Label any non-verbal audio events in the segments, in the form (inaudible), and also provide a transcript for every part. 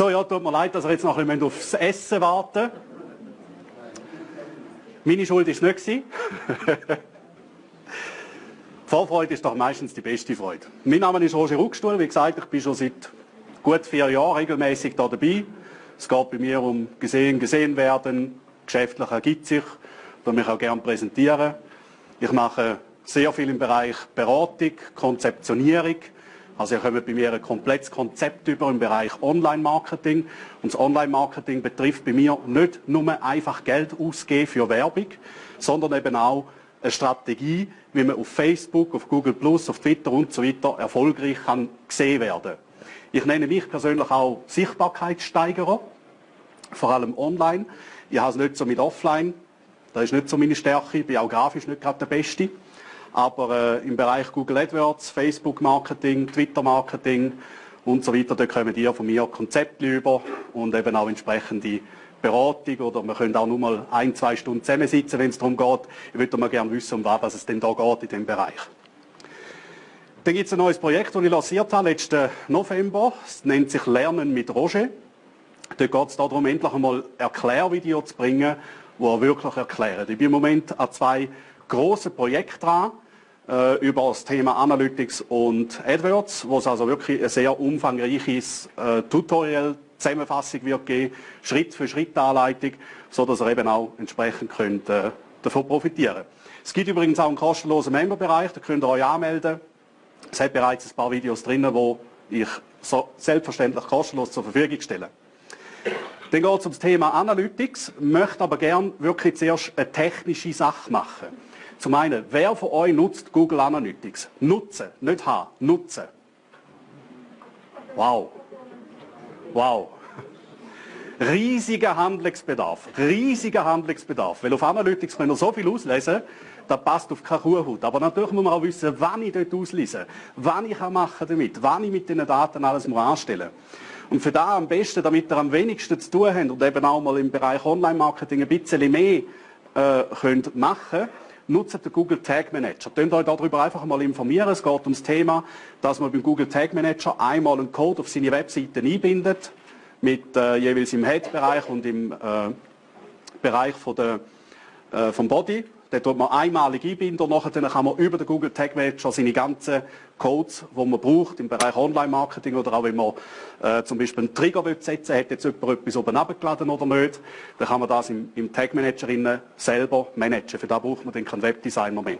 So, ja, tut mir leid, dass wir jetzt noch ein bisschen aufs Essen warten Meine Schuld war nicht. (laughs) die Vorfreude ist doch meistens die beste Freude. Mein Name ist Roger Ruckstuhl. Wie gesagt, ich bin schon seit gut vier Jahren regelmäßig da dabei. Es geht bei mir um gesehen, gesehen werden, geschäftlich ergibt sich, da mich auch gerne präsentieren. Ich mache sehr viel im Bereich Beratung, Konzeptionierung, also ihr kommt bei mir ein komplettes Konzept über im Bereich Online-Marketing. Und das Online-Marketing betrifft bei mir nicht nur einfach Geld ausgeben für Werbung, sondern eben auch eine Strategie, wie man auf Facebook, auf Google+, auf Twitter und so weiter erfolgreich kann gesehen werden. Ich nenne mich persönlich auch Sichtbarkeitssteigerer, vor allem online. Ich habe es nicht so mit Offline, das ist nicht so meine Stärke, ich bin auch grafisch nicht gerade der Beste. Aber äh, im Bereich Google AdWords, Facebook Marketing, Twitter Marketing und so weiter, da kommen die von mir Konzepte über und eben auch entsprechende Beratung oder wir können auch nur mal ein, zwei Stunden zusammensitzen, wenn es darum geht. Ich würde mal gerne wissen, um was es denn da geht in dem Bereich. Dann gibt es ein neues Projekt, das ich lanciert habe letzten November. Es nennt sich Lernen mit Roger. Dort geht es darum, endlich einmal Erklärvideo zu bringen, die er wirklich erklären. Ich bin im Moment an zwei große Projekt dran äh, über das Thema Analytics und AdWords, wo es also wirklich ein sehr umfangreiches äh, Tutorial Zusammenfassung wird geben, Schritt für Schritt Anleitung, so dass ihr eben auch entsprechend könnt, äh, davon profitieren. Es gibt übrigens auch einen kostenlosen Memberbereich, da könnt ihr euch anmelden. Es hat bereits ein paar Videos drin, wo ich so selbstverständlich kostenlos zur Verfügung stelle. Dann geht es um das Thema Analytics, möchte aber gern wirklich zuerst eine technische Sache machen. Zum einen, wer von euch nutzt Google Analytics? Nutzen, nicht haben, nutzen. Wow. Wow. Riesiger Handlungsbedarf, riesiger Handlungsbedarf. Weil auf Analytics können wir so viel auslesen, das passt auf keine Kuhhaut. Aber natürlich muss man auch wissen, wann ich dort auslese, wann ich machen damit, wann ich mit diesen Daten alles anstellen muss. Und für da am besten, damit ihr am wenigsten zu tun habt und eben auch mal im Bereich Online-Marketing ein bisschen mehr äh, könnt machen nutzt den Google Tag Manager. Könnt euch darüber einfach mal informieren. Es geht um das Thema, dass man beim Google Tag Manager einmal einen Code auf seine Webseite einbindet, mit äh, jeweils im Head-Bereich und im äh, Bereich von der, äh, vom Body. Den tut man einmalig einbinden und nachher kann man über den Google Tag Manager seine ganzen Codes, die man braucht im Bereich Online-Marketing oder auch wenn man äh, zum Beispiel einen Trigger setzen will, hat jetzt jemand etwas oben abgeladen oder nicht, dann kann man das im, im Tag Manager selber managen. Für das braucht man dann keinen Webdesigner mehr.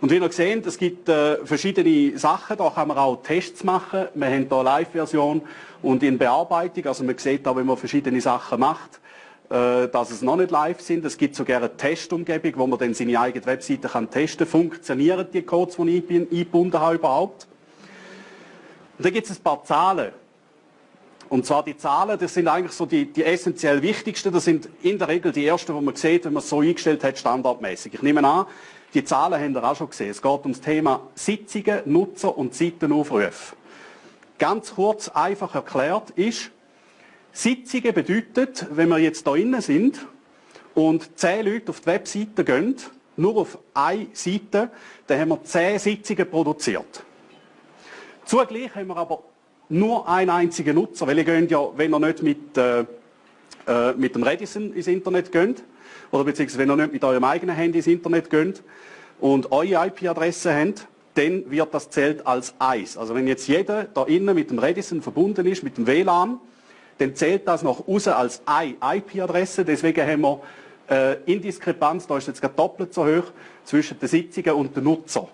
Und wie ihr seht, es gibt äh, verschiedene Sachen, da kann man auch Tests machen. Wir haben hier eine Live-Version und in Bearbeitung, also man sieht auch, wenn man verschiedene Sachen macht, dass es noch nicht live sind. Es gibt sogar eine Testumgebung, wo man dann seine eigene Webseite kann testen kann. Funktionieren die Codes, die ich eingebunden habe, überhaupt? Und dann gibt es ein paar Zahlen. Und zwar die Zahlen, das sind eigentlich so die, die essentiell wichtigsten. Das sind in der Regel die ersten, die man sieht, wenn man es so eingestellt hat, standardmäßig. Ich nehme an, die Zahlen haben ihr auch schon gesehen. Es geht um das Thema Sitzungen, Nutzer und Seitenaufrufe. Ganz kurz, einfach erklärt ist, Sitzungen bedeutet, wenn wir jetzt da innen sind und zehn Leute auf die Webseite gehen, nur auf eine Seite, dann haben wir zehn Sitzungen produziert. Zugleich haben wir aber nur einen einzigen Nutzer, weil ihr könnt ja, wenn ihr nicht mit, äh, äh, mit dem Redison ins Internet geht, oder beziehungsweise wenn ihr nicht mit eurem eigenen Handy ins Internet geht und eure IP-Adresse habt, dann wird das zählt als eins. Also wenn jetzt jeder da innen mit dem Redison verbunden ist, mit dem WLAN, dann zählt das noch raus als eine IP-Adresse. Deswegen haben wir äh, Indiskrepanz, da ist jetzt gerade doppelt so hoch, zwischen den Sitzungen und den Nutzer.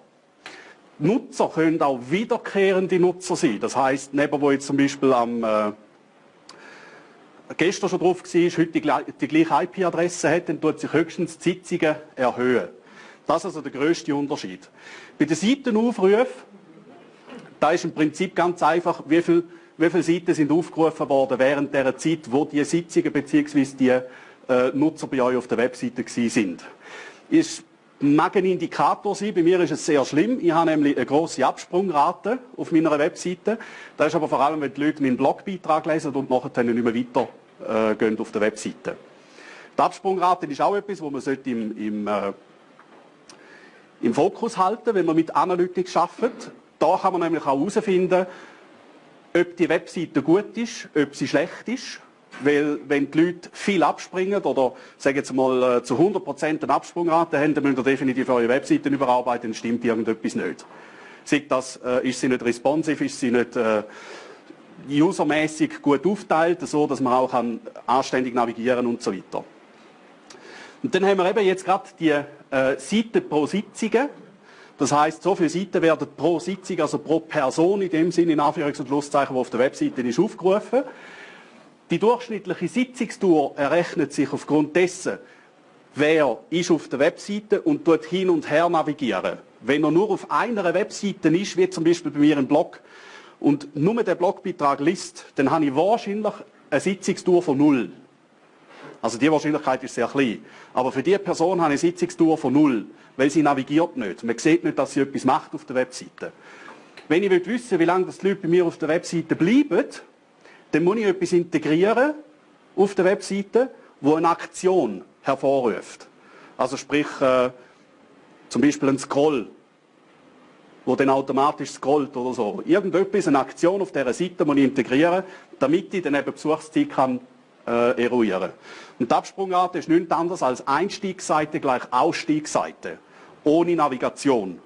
Nutzer können auch wiederkehrende Nutzer sein. Das heißt, neben wo jetzt zum Beispiel am äh, gestern schon drauf war, heute die, die gleiche IP-Adresse hat, dann tut sich höchstens die Sitzungen erhöhen. Das ist also der größte Unterschied. Bei den Seitenaufrufen, da ist im Prinzip ganz einfach, wie viel wie viele Seiten sind aufgerufen worden während der Zeit, wo die Sitzungen bzw. die äh, Nutzer bei euch auf der Webseite sind. Ist mag ein Indikator sein, bei mir ist es sehr schlimm. Ich habe nämlich eine grosse Absprungrate auf meiner Webseite. Das ist aber vor allem, wenn die Leute meinen Blogbeitrag lesen und nachher nicht mehr weiter äh, auf der Webseite. Die Absprungrate ist auch etwas, wo man im, im, äh, im Fokus halten wenn man mit Analytics arbeitet. Da kann man nämlich auch herausfinden, ob die Webseite gut ist, ob sie schlecht ist. Weil, wenn die Leute viel abspringen oder, sagen jetzt mal, äh, zu 100% eine Absprungrate haben, dann müssen ihr definitiv eure Webseiten überarbeiten, dann stimmt irgendetwas nicht. Sagt das, äh, ist sie nicht responsive, ist sie nicht äh, usermäßig gut aufteilt, so dass man auch kann anständig navigieren und so weiter. Und dann haben wir eben jetzt gerade die äh, Seiten pro Sitzungen. Das heißt, so viele Seiten werden pro Sitzung, also pro Person in dem Sinne, in Anführungs- und Schlusszeichen, die auf der Webseite ist, aufgerufen. Die durchschnittliche Sitzungstour errechnet sich aufgrund dessen, wer ist auf der Webseite und dort hin und her navigieren. Wenn er nur auf einer Webseite ist, wie zum Beispiel bei mir im Blog, und nur den Blogbeitrag liest, dann habe ich wahrscheinlich eine Sitzungstour von null. Also die Wahrscheinlichkeit ist sehr klein. Aber für diese Person habe ich eine Sitzungstour von null, weil sie navigiert nicht. Man sieht nicht, dass sie etwas macht auf der Webseite. Wenn ich wissen will, wie lange die Leute bei mir auf der Webseite bleiben, dann muss ich etwas integrieren auf der Webseite, wo eine Aktion hervorruft. Also sprich, äh, zum Beispiel ein Scroll wo dann automatisch scrollt oder so. Irgendetwas, eine Aktion auf dieser Seite muss ich integrieren, damit ich dann eben Besuchszeit kann äh, eruieren. Und die Absprungart ist nichts anderes als Einstiegsseite gleich Ausstiegsseite, ohne Navigation.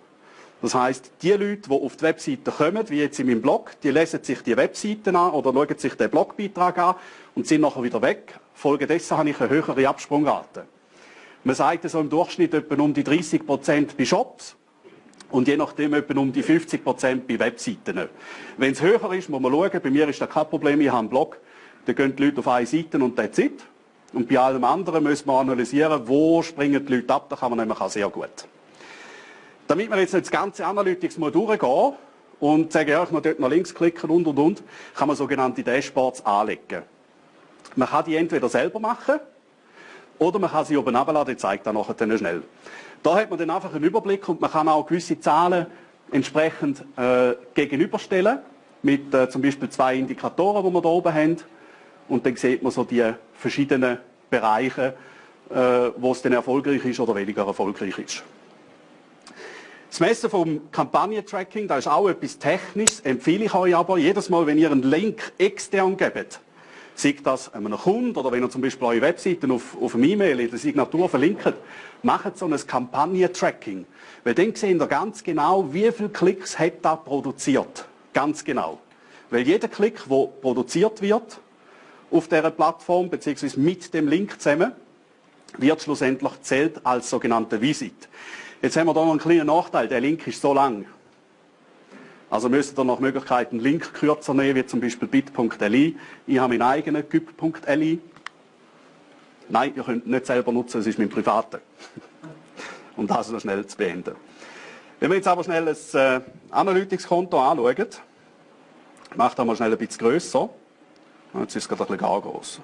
Das heißt, die Leute, die auf die Webseite kommen, wie jetzt in meinem Blog, die lesen sich die Webseiten an oder schauen sich den Blogbeitrag an und sind nachher wieder weg. Folgedessen habe ich eine höhere Absprungrate. Man sagt so im Durchschnitt etwa um die 30% bei Shops und je nachdem etwa um die 50% bei Webseiten. Wenn es höher ist, muss man schauen. Bei mir ist das kein Problem. Ich habe einen Blog. Da gehen die Leute auf eine Seite und that's it. Und bei allem anderen müssen wir analysieren, wo springen die Leute ab. Da kann man nämlich auch sehr gut. Damit wir jetzt nicht das ganze Analytics mal durchgehen und sagen, ja, ich muss dort noch links klicken und und und, kann man sogenannte Dashboards anlegen. Man kann die entweder selber machen oder man kann sie oben abladen. Ich zeige das nachher schnell. Da hat man dann einfach einen Überblick und man kann auch gewisse Zahlen entsprechend äh, gegenüberstellen mit äh, zum Beispiel zwei Indikatoren, die wir hier oben haben. Und dann sieht man so die verschiedenen Bereiche, äh, wo es dann erfolgreich ist oder weniger erfolgreich ist. Das Messen vom Kampagnentracking, da ist auch etwas Technisches, empfehle ich euch aber jedes Mal, wenn ihr einen Link extern gebt, sei das einem Kunden oder wenn ihr zum Beispiel eure Webseiten auf, auf einem E-Mail in der Signatur verlinkt, macht so ein Kampagnentracking. Weil dann sehen ihr ganz genau, wie viele Klicks hat das produziert. Ganz genau. Weil jeder Klick, der produziert wird auf dieser Plattform, beziehungsweise mit dem Link zusammen, wird schlussendlich zählt als sogenannte Visit. Jetzt haben wir hier noch einen kleinen Nachteil. Der Link ist so lang. Also müsst ihr nach Möglichkeit einen Link kürzer nehmen, wie zum Beispiel bit.li. Ich habe meinen eigenen gyp.li. Nein, ihr könnt nicht selber nutzen, es ist mein privater. (laughs) um das noch schnell zu beenden. Wenn wir jetzt aber schnell ein äh, Analytics-Konto anschauen, macht das mal schnell ein bisschen grösser. Jetzt ist es gerade ein bisschen groß.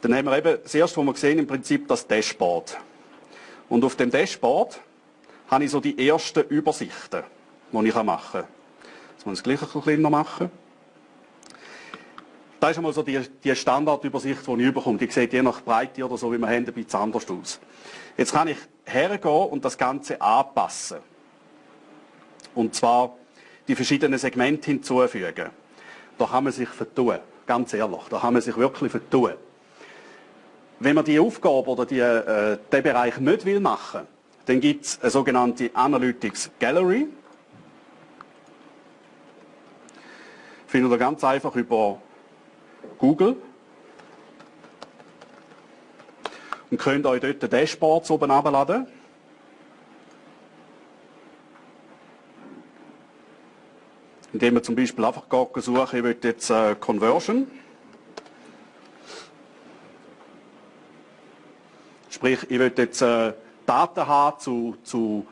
Dann haben wir eben das erste, was wir sehen, im Prinzip das Dashboard. Und auf dem Dashboard habe ich so die ersten Übersichten, die ich machen kann. Jetzt muss ich es gleich ein bisschen kleiner machen. Das ist einmal so die, die Standardübersicht, die ich bekomme. Die sieht je nach Breite oder so, wie wir haben, ein bisschen anders aus. Jetzt kann ich hergehen und das Ganze anpassen. Und zwar die verschiedenen Segmente hinzufügen. Da kann man sich vertun. Ganz ehrlich, da kann man sich wirklich vertun. Wenn man die Aufgabe oder die, äh, den Bereich nicht will machen dann gibt es eine sogenannte Analytics Gallery. Findet ihr ganz einfach über Google. Und könnt euch dort Dashboards oben abladen. Indem ihr zum Beispiel einfach suchen, ich will jetzt äh, Conversion. Sprich, ich will jetzt äh, Daten haben zu, zu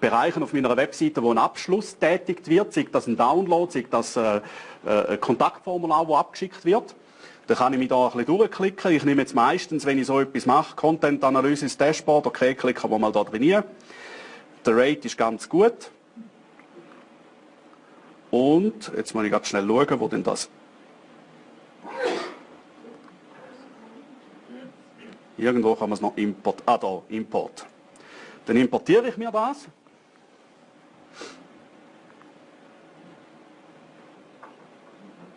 Bereichen auf meiner Webseite, wo ein Abschluss tätigt wird, sei das ein Download, sei das äh, äh, ein Kontaktformular, das abgeschickt wird. Dann kann ich mich da ein bisschen durchklicken. Ich nehme jetzt meistens, wenn ich so etwas mache, Content Analysis Dashboard, okay, klicken wir mal da drin. Der Rate ist ganz gut. Und jetzt muss ich gerade schnell schauen, wo denn das... Irgendwo kann man es noch import... Ah, da, Import. Dann importiere ich mir das.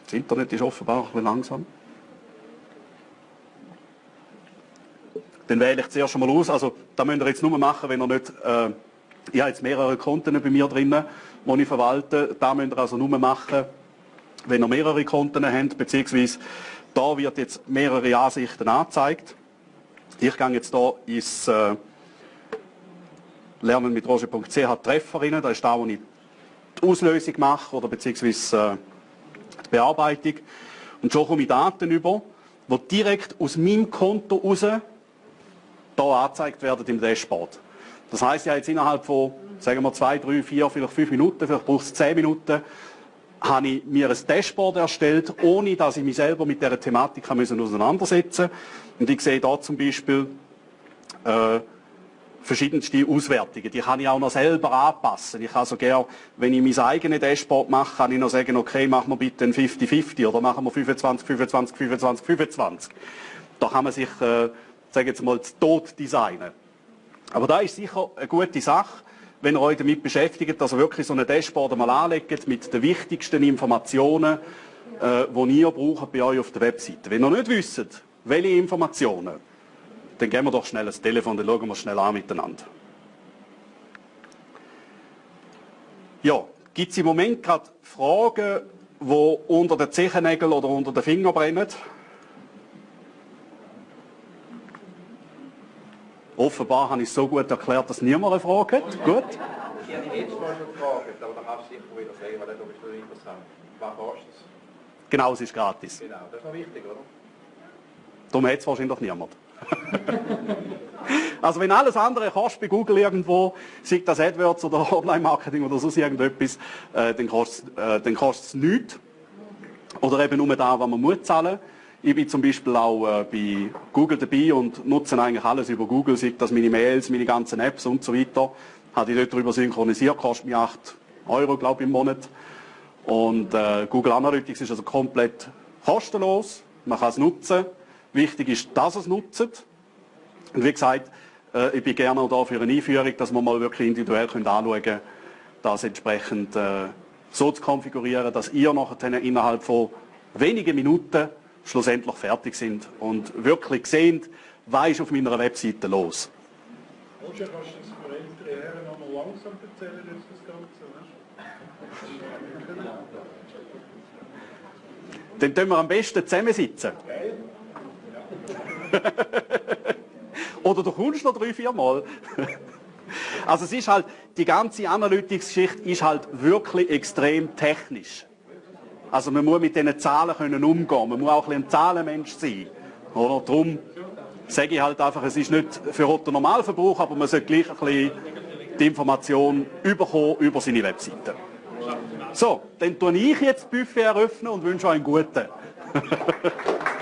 Das Internet ist offenbar ein bisschen langsam. Dann wähle ich zuerst schon mal aus. Also, das müsst ihr jetzt nur machen, wenn ihr nicht... Äh, ich habe jetzt mehrere Konten bei mir drin, die ich verwalte, da müsst ihr also nur machen, wenn ihr mehrere Konten habt, beziehungsweise da wird jetzt mehrere Ansichten angezeigt. Ich gehe jetzt hier ins äh, Lernen mit Roger.ch Treffer rein, das ist da, wo ich die Auslösung mache oder beziehungsweise äh, die Bearbeitung. Und schon komme ich Daten über, die direkt aus meinem Konto raus hier angezeigt werden im Dashboard. Das heißt ja jetzt innerhalb von, sagen wir, zwei, drei, vier, vielleicht fünf Minuten, vielleicht braucht es zehn Minuten, habe ich mir ein Dashboard erstellt, ohne dass ich mich selber mit dieser Thematik auseinandersetzen musste. Und ich sehe da zum Beispiel äh, verschiedenste Auswertungen. Die kann ich auch noch selber anpassen. Ich kann so gerne, wenn ich mein eigenes Dashboard mache, kann ich noch sagen, okay, machen wir bitte ein 50-50 oder machen wir 25, 25, 25, 25. Da kann man sich, äh, sagen jetzt mal, tot designen. Aber da ist sicher eine gute Sache, wenn ihr euch damit beschäftigt, dass ihr wirklich so ein Dashboard mal anlegt mit den wichtigsten Informationen, äh, die ihr braucht bei euch auf der Webseite. Wenn ihr nicht wisst, welche Informationen, dann gehen wir doch schnell das Telefon, dann schauen wir schnell an miteinander. Ja, gibt es im Moment gerade Fragen, die unter den Zehennägeln oder unter den Fingern brennen? Offenbar habe ich es so gut erklärt, dass niemand eine Frage hat. Gut. Ich habe Mal schon gefragt, aber da kannst du sicher wieder sagen, weil das ist noch interessant. Was kostet es? Genau, es ist gratis. Genau, das ist noch wichtig, oder? Darum hat es wahrscheinlich niemand. (laughs) also wenn alles andere kostet bei Google irgendwo, sei das AdWords oder Online-Marketing oder sonst irgendetwas, äh, dann kostet äh, es nichts. Oder eben nur da, was man muss zahlen. Ich bin zum Beispiel auch äh, bei Google dabei und nutze eigentlich alles über Google, sei das meine Mails, meine ganzen Apps und so weiter. Habe ich dort darüber synchronisiert, kostet mir 8 Euro, glaube ich, im Monat. Und äh, Google Analytics ist also komplett kostenlos. Man kann es nutzen. Wichtig ist, dass es nutzt. Und wie gesagt, äh, ich bin gerne auch da für eine Einführung, dass wir mal wirklich individuell können anschauen können, das entsprechend äh, so zu konfigurieren, dass ihr nachher innerhalb von wenigen Minuten schlussendlich fertig sind und wirklich sehen, was ist auf meiner Webseite los. Roger, kannst du das für ältere Herren noch mal langsam erzählen, jetzt das Ganze? Dann tun wir am besten zusammensitzen. (laughs) Oder du kommst noch drei, vier Mal. (laughs) also es ist halt, die ganze Analytics-Geschichte ist halt wirklich extrem technisch. Also man muss mit diesen Zahlen können umgehen. Man muss auch ein, ein Zahlenmensch sein. Oder? Darum sage ich halt einfach, es ist nicht für Otto Normalverbrauch, aber man sollte gleich ein bisschen die Information über seine Webseite. So, dann tue ich jetzt Buffet eröffnen und wünsche euch einen guten. (laughs)